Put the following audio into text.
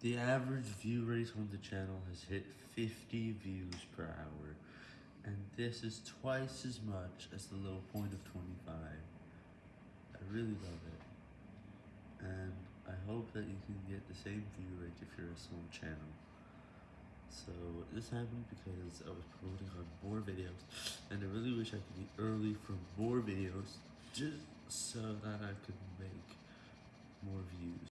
The average view rate on the channel has hit 50 views per hour, and this is twice as much as the low point of 25. I really love it, and I hope that you can get the same view rate if you're a small channel. So this happened because I was promoting on more videos, and I really wish I could be early for more videos, just so that I could make.